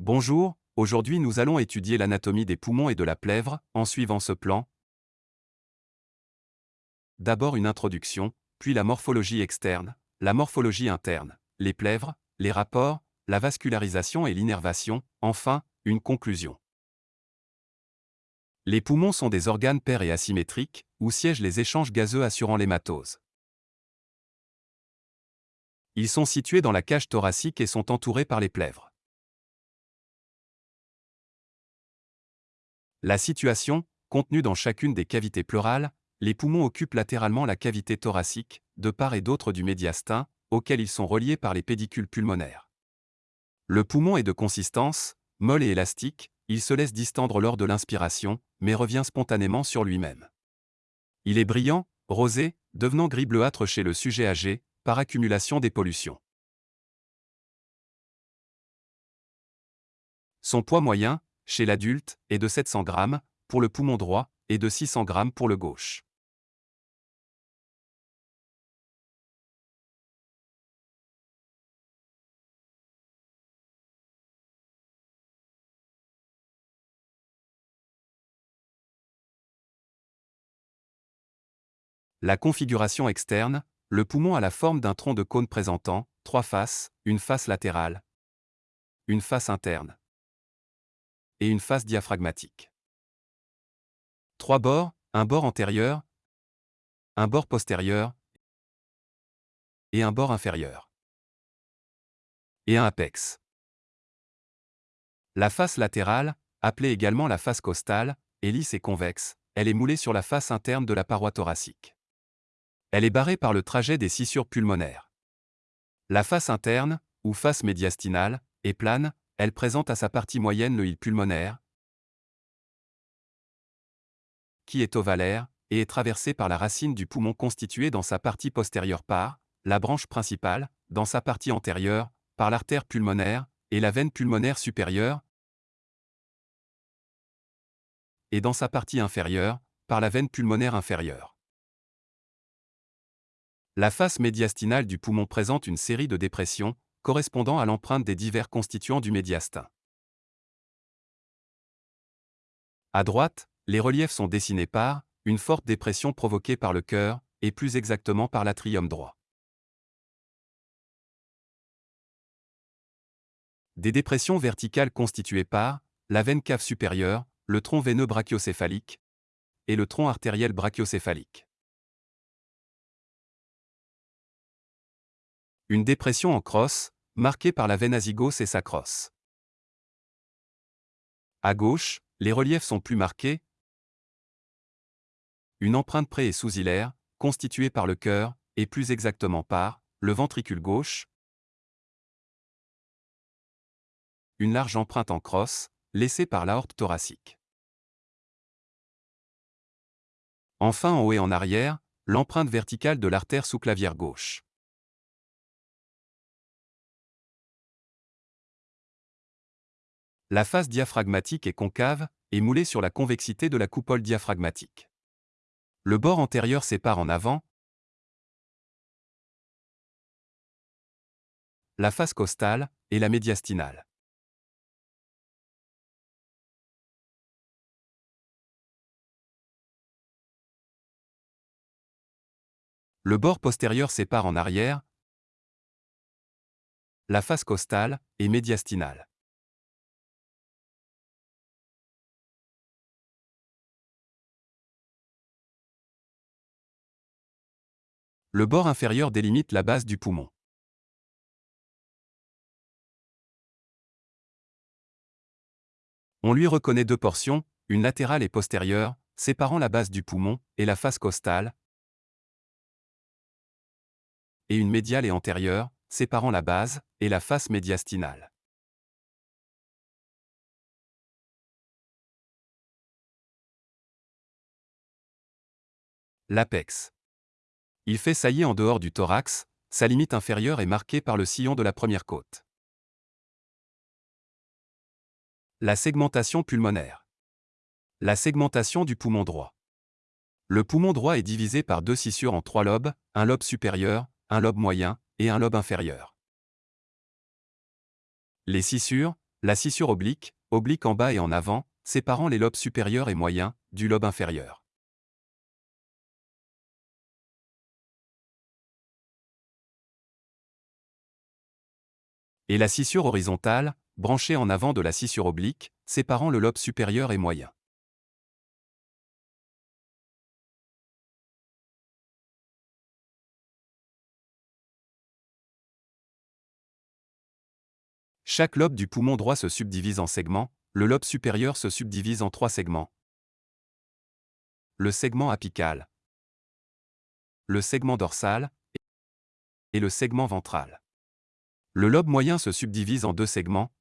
Bonjour, aujourd'hui nous allons étudier l'anatomie des poumons et de la plèvre, en suivant ce plan. D'abord une introduction, puis la morphologie externe, la morphologie interne, les plèvres, les rapports, la vascularisation et l'innervation, enfin, une conclusion. Les poumons sont des organes pairs et asymétriques, où siègent les échanges gazeux assurant l'hématose. Ils sont situés dans la cage thoracique et sont entourés par les plèvres. La situation, contenue dans chacune des cavités pleurales, les poumons occupent latéralement la cavité thoracique, de part et d'autre du médiastin, auquel ils sont reliés par les pédicules pulmonaires. Le poumon est de consistance, molle et élastique, il se laisse distendre lors de l'inspiration, mais revient spontanément sur lui-même. Il est brillant, rosé, devenant gris bleuâtre chez le sujet âgé, par accumulation des pollutions. Son poids moyen, chez l'adulte, est de 700 g, pour le poumon droit, et de 600 g pour le gauche. La configuration externe, le poumon a la forme d'un tronc de cône présentant trois faces, une face latérale, une face interne et une face diaphragmatique. Trois bords, un bord antérieur, un bord postérieur et un bord inférieur. Et un apex. La face latérale, appelée également la face costale, est lisse et convexe, elle est moulée sur la face interne de la paroi thoracique. Elle est barrée par le trajet des scissures pulmonaires. La face interne, ou face médiastinale, est plane, elle présente à sa partie moyenne le hile pulmonaire, qui est ovalaire, et est traversé par la racine du poumon constituée dans sa partie postérieure par, la branche principale, dans sa partie antérieure, par l'artère pulmonaire, et la veine pulmonaire supérieure, et dans sa partie inférieure, par la veine pulmonaire inférieure. La face médiastinale du poumon présente une série de dépressions, correspondant à l'empreinte des divers constituants du médiastin. À droite, les reliefs sont dessinés par une forte dépression provoquée par le cœur, et plus exactement par l'atrium droit. Des dépressions verticales constituées par la veine cave supérieure, le tronc veineux brachiocéphalique et le tronc artériel brachiocéphalique. Une dépression en crosse, marquée par la veine azygos et sa crosse. À gauche, les reliefs sont plus marqués. Une empreinte pré- et sous-hilaire, constituée par le cœur, et plus exactement par le ventricule gauche. Une large empreinte en crosse, laissée par l'aorte thoracique. Enfin en haut et en arrière, l'empreinte verticale de l'artère sous-clavière gauche. La face diaphragmatique est concave et moulée sur la convexité de la coupole diaphragmatique. Le bord antérieur sépare en avant la face costale et la médiastinale. Le bord postérieur sépare en arrière la face costale et médiastinale. Le bord inférieur délimite la base du poumon. On lui reconnaît deux portions, une latérale et postérieure, séparant la base du poumon et la face costale, et une médiale et antérieure, séparant la base et la face médiastinale. L'apex. Il fait saillie en dehors du thorax, sa limite inférieure est marquée par le sillon de la première côte. La segmentation pulmonaire. La segmentation du poumon droit. Le poumon droit est divisé par deux scissures en trois lobes, un lobe supérieur, un lobe moyen et un lobe inférieur. Les scissures, La scissure oblique, oblique en bas et en avant, séparant les lobes supérieurs et moyens, du lobe inférieur. Et la scissure horizontale, branchée en avant de la scissure oblique, séparant le lobe supérieur et moyen. Chaque lobe du poumon droit se subdivise en segments, le lobe supérieur se subdivise en trois segments. Le segment apical, le segment dorsal et le segment ventral. Le lobe moyen se subdivise en deux segments,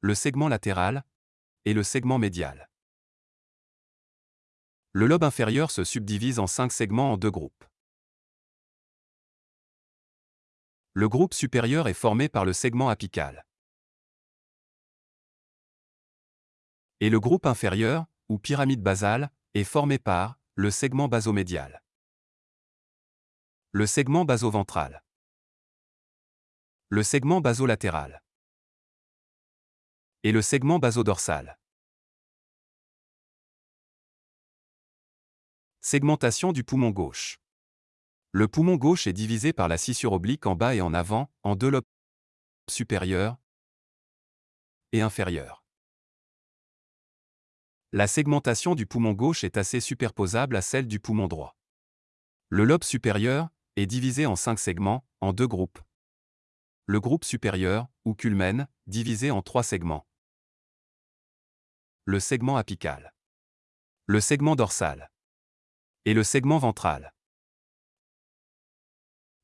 le segment latéral et le segment médial. Le lobe inférieur se subdivise en cinq segments en deux groupes. Le groupe supérieur est formé par le segment apical. Et le groupe inférieur, ou pyramide basale, est formé par le segment basomédial. Le segment basoventral. Le segment basolatéral. Et le segment basodorsal. Segmentation du poumon gauche. Le poumon gauche est divisé par la scissure oblique en bas et en avant, en deux lobes supérieurs et inférieurs. La segmentation du poumon gauche est assez superposable à celle du poumon droit. Le lobe supérieur est divisé en cinq segments, en deux groupes. Le groupe supérieur, ou culmen, divisé en trois segments. Le segment apical. Le segment dorsal. Et le segment ventral.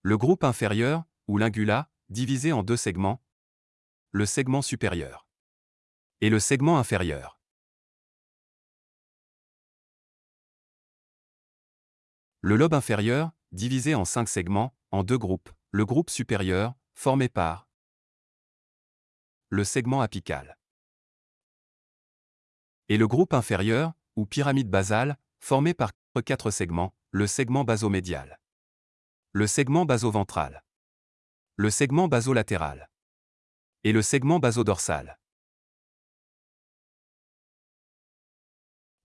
Le groupe inférieur, ou l'ingula, divisé en deux segments. Le segment supérieur. Et le segment inférieur. Le lobe inférieur, divisé en cinq segments, en deux groupes. Le groupe supérieur, formé par le segment apical. Et le groupe inférieur, ou pyramide basale, formé par quatre segments, le segment basomédial le segment basoventral, le segment basolatéral et le segment basodorsal.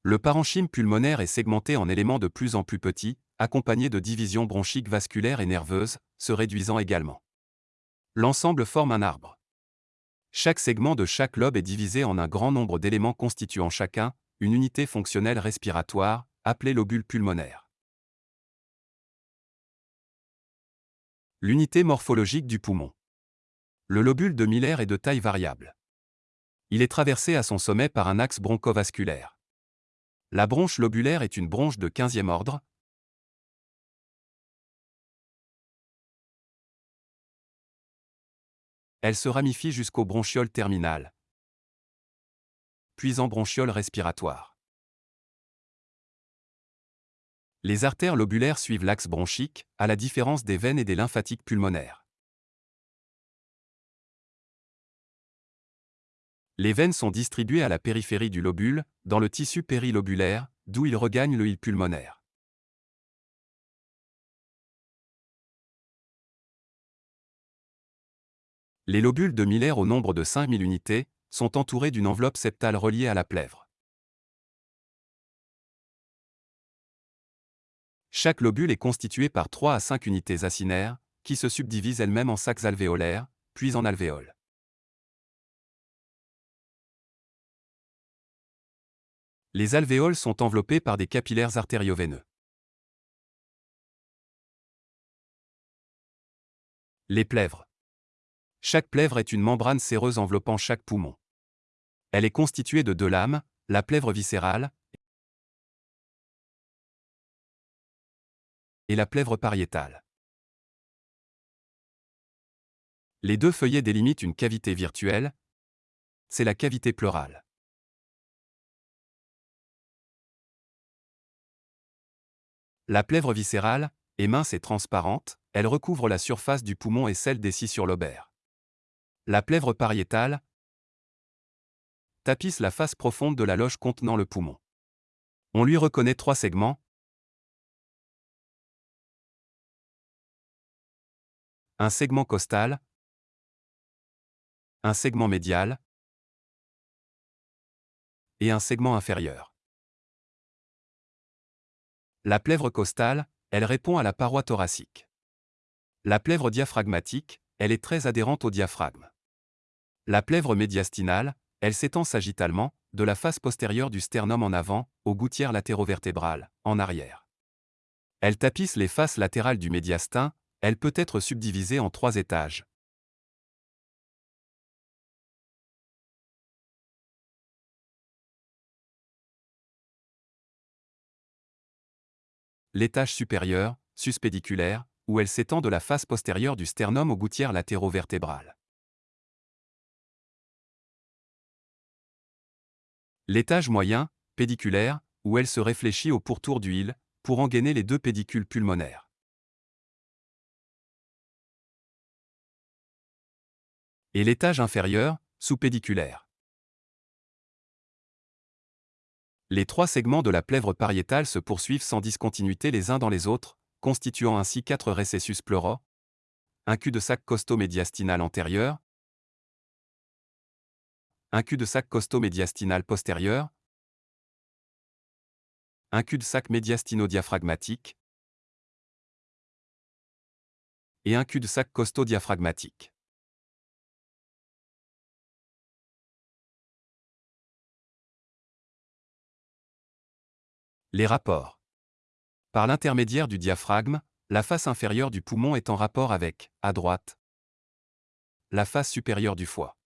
Le parenchyme pulmonaire est segmenté en éléments de plus en plus petits, accompagnés de divisions bronchiques vasculaires et nerveuses, se réduisant également. L'ensemble forme un arbre. Chaque segment de chaque lobe est divisé en un grand nombre d'éléments constituant chacun une unité fonctionnelle respiratoire, appelée lobule pulmonaire. L'unité morphologique du poumon. Le lobule de Miller est de taille variable. Il est traversé à son sommet par un axe bronchovasculaire. La bronche lobulaire est une bronche de 15e ordre. Elle se ramifie jusqu'au bronchiole terminal, puis en bronchiole respiratoire. Les artères lobulaires suivent l'axe bronchique, à la différence des veines et des lymphatiques pulmonaires. Les veines sont distribuées à la périphérie du lobule, dans le tissu périlobulaire, d'où ils regagnent le hile pulmonaire. Les lobules de Miller au nombre de 5000 unités sont entourés d'une enveloppe septale reliée à la plèvre. Chaque lobule est constitué par 3 à 5 unités acinaires, qui se subdivisent elles-mêmes en sacs alvéolaires, puis en alvéoles. Les alvéoles sont enveloppés par des capillaires artérioveineux. Les plèvres. Chaque plèvre est une membrane séreuse enveloppant chaque poumon. Elle est constituée de deux lames, la plèvre viscérale et la plèvre pariétale. Les deux feuillets délimitent une cavité virtuelle, c'est la cavité pleurale. La plèvre viscérale est mince et transparente, elle recouvre la surface du poumon et celle des sur lobaires. La plèvre pariétale tapisse la face profonde de la loge contenant le poumon. On lui reconnaît trois segments, un segment costal, un segment médial et un segment inférieur. La plèvre costale, elle répond à la paroi thoracique. La plèvre diaphragmatique, elle est très adhérente au diaphragme. La plèvre médiastinale, elle s'étend sagittalement, de la face postérieure du sternum en avant, aux gouttières latérovertébrales, en arrière. Elle tapisse les faces latérales du médiastin, elle peut être subdivisée en trois étages. L'étage supérieur, suspédiculaire, où elle s'étend de la face postérieure du sternum aux gouttières latérovertébrales. L'étage moyen, pédiculaire, où elle se réfléchit au pourtour du hile, pour engainer les deux pédicules pulmonaires. Et l'étage inférieur, sous-pédiculaire. Les trois segments de la plèvre pariétale se poursuivent sans discontinuité les uns dans les autres, constituant ainsi quatre récessus pleuraux, un cul-de-sac costo-médiastinal antérieur, un cul-de-sac costo-médiastinal postérieur, un cul-de-sac médiastino-diaphragmatique et un cul-de-sac costo-diaphragmatique. Les rapports. Par l'intermédiaire du diaphragme, la face inférieure du poumon est en rapport avec, à droite, la face supérieure du foie.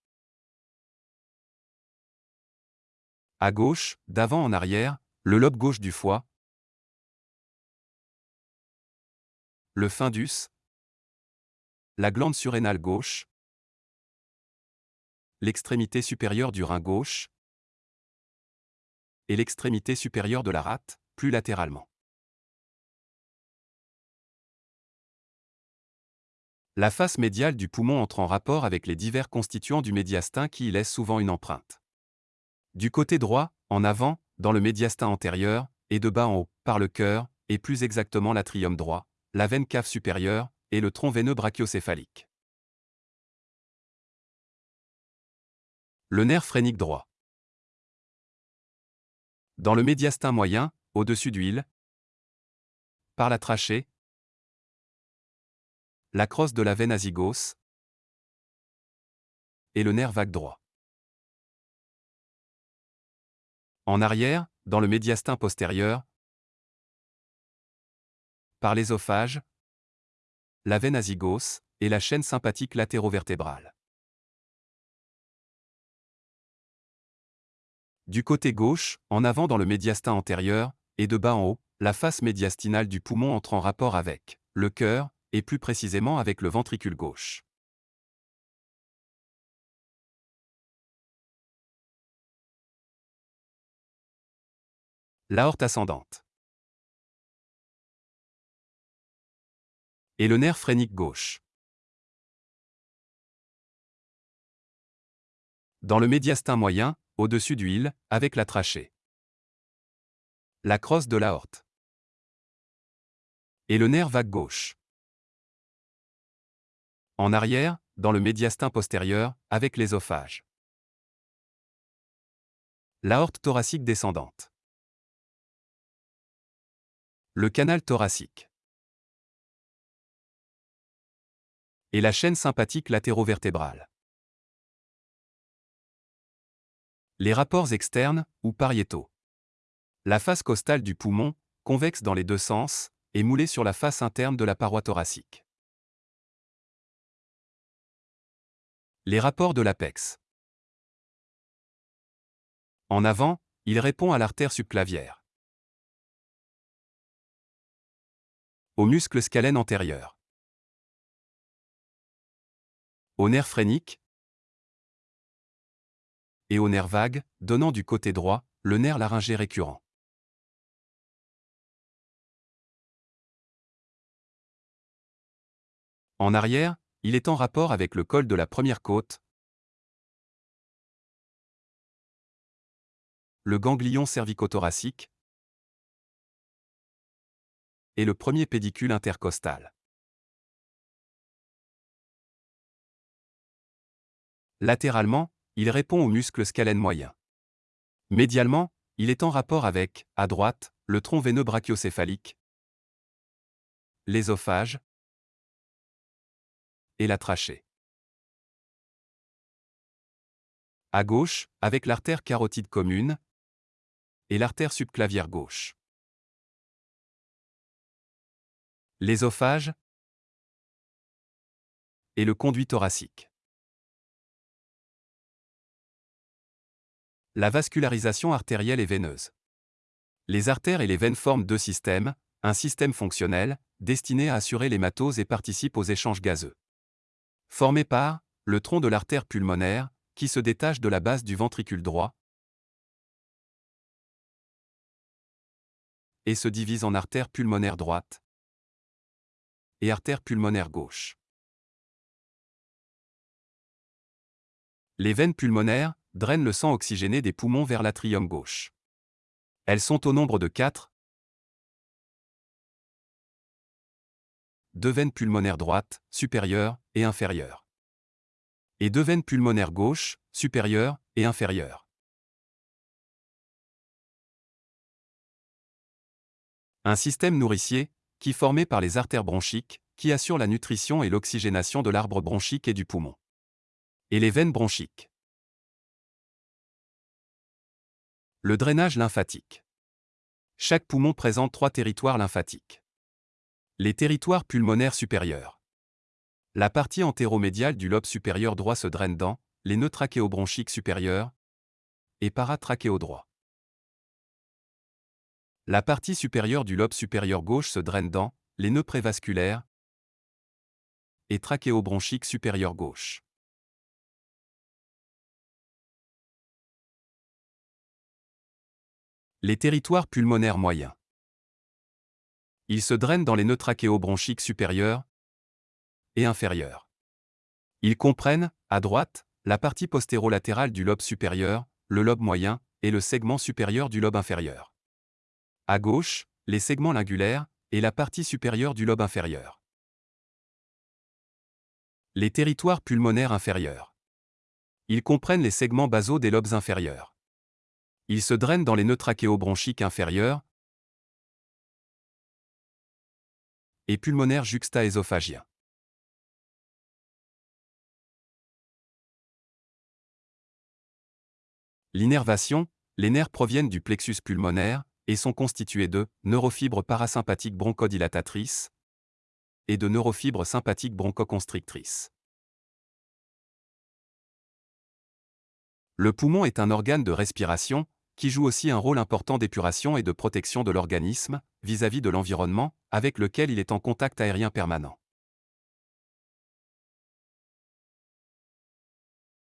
À gauche, d'avant en arrière, le lobe gauche du foie, le fundus, la glande surrénale gauche, l'extrémité supérieure du rein gauche et l'extrémité supérieure de la rate, plus latéralement. La face médiale du poumon entre en rapport avec les divers constituants du médiastin qui y laissent souvent une empreinte. Du côté droit, en avant, dans le médiastin antérieur, et de bas en haut, par le cœur, et plus exactement l'atrium droit, la veine cave supérieure, et le tronc veineux brachiocéphalique. Le nerf phrénique droit. Dans le médiastin moyen, au-dessus du par la trachée, la crosse de la veine azygos et le nerf vague droit. En arrière, dans le médiastin postérieur, par l'ésophage, la veine azygos et la chaîne sympathique latérovertébrale. Du côté gauche, en avant dans le médiastin antérieur, et de bas en haut, la face médiastinale du poumon entre en rapport avec le cœur, et plus précisément avec le ventricule gauche. L'aorte ascendante. Et le nerf phrénique gauche. Dans le médiastin moyen, au-dessus du hile, avec la trachée. La crosse de l'aorte. Et le nerf vague gauche. En arrière, dans le médiastin postérieur, avec l'ésophage. L'aorte thoracique descendante. Le canal thoracique. Et la chaîne sympathique latérovertébrale. Les rapports externes, ou pariétaux. La face costale du poumon, convexe dans les deux sens, est moulée sur la face interne de la paroi thoracique. Les rapports de l'apex. En avant, il répond à l'artère subclavière. Au muscle scalène antérieur. Au nerf phrénique. Et au nerf vague, donnant du côté droit, le nerf laryngé récurrent. En arrière, il est en rapport avec le col de la première côte, le ganglion cervicothoracique, et le premier pédicule intercostal. Latéralement, il répond au muscle scalène moyen. Médialement, il est en rapport avec, à droite, le tronc veineux brachiocéphalique, l'ésophage et la trachée. À gauche, avec l'artère carotide commune et l'artère subclavière gauche. L'ésophage et le conduit thoracique. La vascularisation artérielle et veineuse. Les artères et les veines forment deux systèmes, un système fonctionnel, destiné à assurer l'hématose et participe aux échanges gazeux. Formé par le tronc de l'artère pulmonaire, qui se détache de la base du ventricule droit et se divise en artère pulmonaire droite et artère pulmonaire gauche. Les veines pulmonaires drainent le sang oxygéné des poumons vers l'atrium gauche. Elles sont au nombre de quatre. Deux veines pulmonaires droites, supérieures et inférieures. Et deux veines pulmonaires gauches, supérieures et inférieures. Un système nourricier, qui formé par les artères bronchiques, qui assure la nutrition et l'oxygénation de l'arbre bronchique et du poumon et les veines bronchiques. Le drainage lymphatique. Chaque poumon présente trois territoires lymphatiques. Les territoires pulmonaires supérieurs. La partie antéromédiale du lobe supérieur droit se draine dans les nœuds trachéobronchiques supérieurs et paratrachéo droit. La partie supérieure du lobe supérieur gauche se draine dans les nœuds prévasculaires et trachéobronchiques supérieur gauche. Les territoires pulmonaires moyens. Ils se drainent dans les nœuds trachéobronchiques supérieurs et inférieurs. Ils comprennent, à droite, la partie postérolatérale du lobe supérieur, le lobe moyen, et le segment supérieur du lobe inférieur. À gauche, les segments lingulaires, et la partie supérieure du lobe inférieur. Les territoires pulmonaires inférieurs. Ils comprennent les segments basaux des lobes inférieurs. Il se draine dans les nœuds trachéobronchiques inférieurs et pulmonaires juxta-ésophagiens. L'innervation, les nerfs proviennent du plexus pulmonaire et sont constitués de neurofibres parasympathiques bronchodilatatrices et de neurofibres sympathiques bronchoconstrictrices. Le poumon est un organe de respiration, qui joue aussi un rôle important d'épuration et de protection de l'organisme vis-à-vis de l'environnement, avec lequel il est en contact aérien permanent.